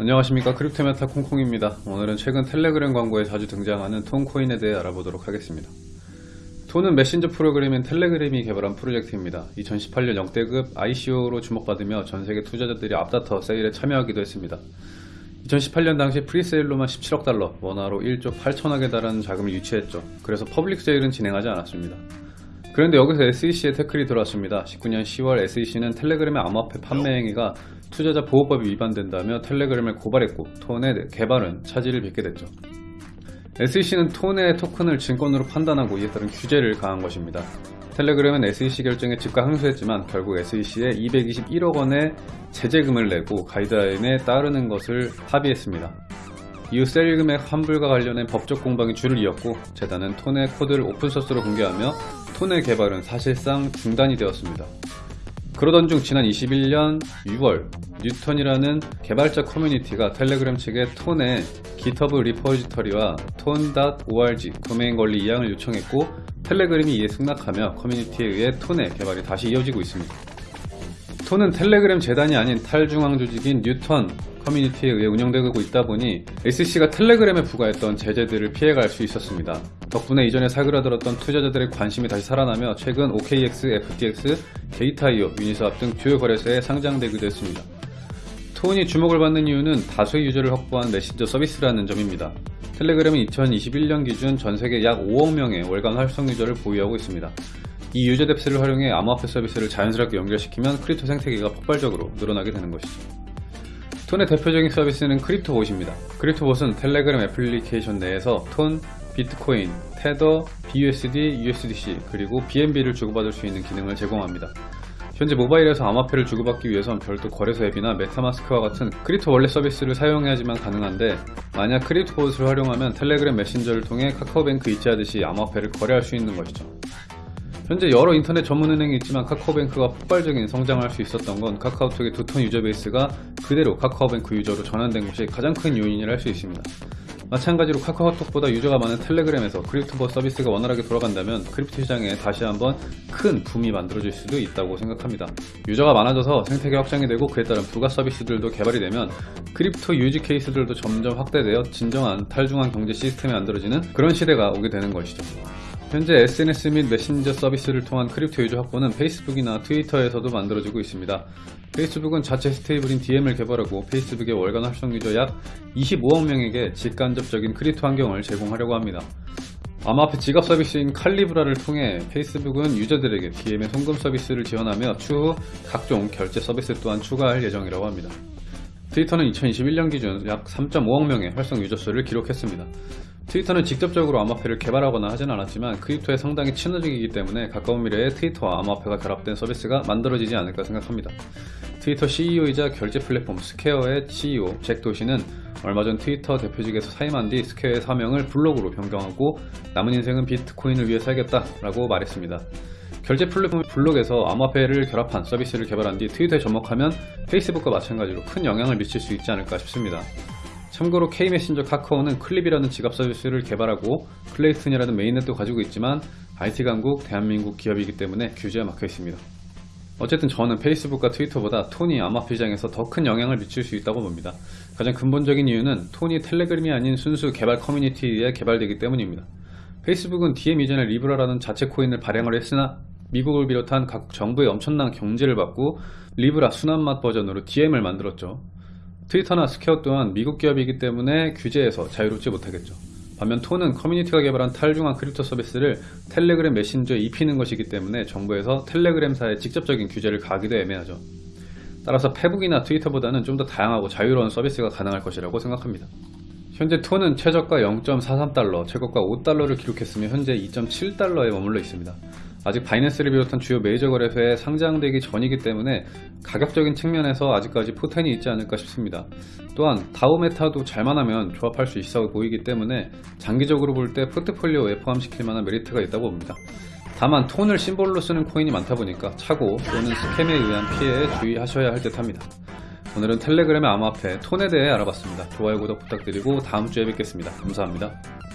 안녕하십니까. 크립토메타 콩콩입니다. 오늘은 최근 텔레그램 광고에 자주 등장하는 톤코인에 대해 알아보도록 하겠습니다. 톤은 메신저 프로그램인 텔레그램이 개발한 프로젝트입니다. 2018년 역대급 ICO로 주목받으며 전세계 투자자들이 앞다퉈 세일에 참여하기도 했습니다. 2018년 당시 presale로만 17억 달러 원화로 1조 8천억에 달하는 자금을 유치했죠. 그래서 public sale은 진행하지 않았습니다 그런데 여기서 SEC의 태클이 들어왔습니다 19년 10월 SEC는 텔레그램의 암호화폐 판매 행위가 투자자 보호법이 위반된다며 텔레그램을 고발했고 톤의 개발은 차질을 빚게 됐죠. SEC는 톤의 토큰을 증권으로 판단하고 이에 따른 규제를 가한 것입니다. 텔레그램은 SEC 결정에 즉각 항소했지만 결국 SEC에 221억 원의 제재금을 내고 가이드라인에 따르는 것을 합의했습니다. 이후 셀 금액 환불과 관련해 법적 공방이 줄을 이었고 재단은 톤의 코드를 오픈소스로 공개하며 톤의 개발은 사실상 중단이 되었습니다. 그러던 중 지난 21년 6월 뉴턴이라는 개발자 커뮤니티가 텔레그램 측에 톤의 GitHub repository와 톤.org 도메인 권리 이양을 요청했고 텔레그램이 이에 승낙하며 커뮤니티에 의해 톤의 개발이 다시 이어지고 있습니다. 톤은 텔레그램 재단이 아닌 탈중앙 조직인 뉴턴 커뮤니티에 의해 운영되고 있다 보니 SEC가 텔레그램에 부과했던 제재들을 피해갈 수 있었습니다. 덕분에 이전에 사그라들었던 투자자들의 관심이 다시 살아나며 최근 OKX, FTX, 게이트아이오, 유니스왑 등 주요 거래소에 상장되기도 했습니다. 톤이 주목을 받는 이유는 다수의 user를 확보한 메신저 서비스라는 점입니다. 텔레그램은 2021년 기준 전세계 약 5억 명의 월간 활성 user를 보유하고 있습니다. 이 user base를 활용해 암호화폐 서비스를 자연스럽게 연결시키면 crypto 생태계가 폭발적으로 늘어나게 되는 것이죠. 톤의 대표적인 서비스는 크립토봇입니다. 크립토봇은 텔레그램 애플리케이션 내에서 톤, 비트코인, 테더, BUSD, USDC, 그리고 BNB를 주고받을 수 있는 기능을 제공합니다. 현재 모바일에서 암호화폐를 주고받기 위해선 별도 거래소 앱이나 메타마스크와 같은 crypto wallet 서비스를 사용해야지만 가능한데 만약 크립토봇을 활용하면 텔레그램 메신저를 통해 카카오뱅크 이체하듯이 암호화폐를 거래할 수 있는 것이죠. 현재 여러 인터넷 전문은행이 있지만 카카오뱅크가 폭발적인 성장할 수 있었던 건 카카오톡의 두터운 user base가 그대로 카카오뱅크 user로 전환된 것이 가장 큰 요인이라 할 수 있습니다. 마찬가지로 카카오톡보다 user가 많은 텔레그램에서 크립토봇 서비스가 원활하게 돌아간다면 crypto 시장에 다시 한번 큰 붐이 만들어질 수도 있다고 생각합니다. user가 많아져서 생태계 확장이 되고 그에 따른 부가 서비스들도 개발이 되면 crypto use case들도 점점 확대되어 진정한 탈중앙 경제 시스템이 만들어지는 그런 시대가 오게 되는 것이죠. 현재 SNS 및 메신저 서비스를 통한 crypto user 확보는 페이스북이나 트위터에서도 만들어지고 있습니다. 페이스북은 자체 stablecoin 디엠을 개발하고 페이스북의 월간 활성 user 약 25억 명에게 직간접적인 crypto 환경을 제공하려고 합니다. 암호화폐 지갑 서비스인 칼리브라를 통해 페이스북은 user들에게 디엠의 송금 서비스를 지원하며 추후 각종 결제 서비스 또한 추가할 예정이라고 합니다. 트위터는 2021년 기준 약 3.5억 명의 활성 user 수를 기록했습니다. 트위터는 직접적으로 암호화폐를 개발하거나 하진 않았지만 crypto에 상당히 친화적이기 때문에 가까운 미래에 트위터와 암호화폐가 결합된 서비스가 만들어지지 않을까 생각합니다. 트위터 CEO이자 결제 플랫폼 스퀘어의 CEO 잭 도시는 얼마 전 트위터 대표직에서 사임한 뒤 스퀘어의 사명을 블록으로 변경하고 남은 인생은 비트코인을 위해 살겠다 라고 말했습니다. 결제 플랫폼 블록에서 암호화폐를 결합한 서비스를 개발한 뒤 트위터에 접목하면 페이스북과 마찬가지로 큰 영향을 미칠 수 있지 않을까 싶습니다. 참고로 K메신저 카카오는 클립이라는 지갑 서비스를 개발하고 클레이튼이라는 mainnet도 가지고 있지만 IT 강국 대한민국 기업이기 때문에 규제가 막혀 있습니다. 어쨌든 저는 페이스북과 트위터보다 톤이 암호화폐 시장에서 더 큰 영향을 미칠 수 있다고 봅니다. 가장 근본적인 이유는 톤이 텔레그램이 아닌 순수 개발 커뮤니티에 개발되기 때문입니다. 페이스북은 디엠 이전에 리브라라는 자체 코인을 발행을 했으나 미국을 비롯한 각국 정부의 엄청난 견제를 받고 리브라 순한맛 버전으로 디엠을 만들었죠. 트위터나 스퀘어 또한 미국 기업이기 때문에 규제에서 자유롭지 못하겠죠. 반면 톤은 커뮤니티가 개발한 탈중앙 crypto 서비스를 텔레그램 메신저에 입히는 것이기 때문에 정부에서 텔레그램사에 직접적인 규제를 가기도 애매하죠. 따라서 페북이나 트위터보다는 좀 더 다양하고 자유로운 서비스가 가능할 것이라고 생각합니다. 현재 톤은 최저가 0.43달러, 최고가 5달러를 기록했으며 현재 2.7달러에 머물러 있습니다. 아직 바이낸스를 비롯한 주요 메이저 거래소에 상장되기 전이기 때문에 가격적인 측면에서 아직까지 포텐이 있지 않을까 싶습니다. 또한 다우메타도 잘만 하면 조합할 수 있어 보이기 때문에 장기적으로 볼 때 포트폴리오에 포함시킬 만한 메리트가 있다고 봅니다. 다만 톤을 심볼로 쓰는 코인이 많다 보니까 차고 또는 스캠에 의한 피해에 주의하셔야 할 듯 합니다. 오늘은 텔레그램의 암호화폐 톤에 대해 알아봤습니다. 좋아요 구독 부탁드리고 다음 주에 뵙겠습니다. 감사합니다.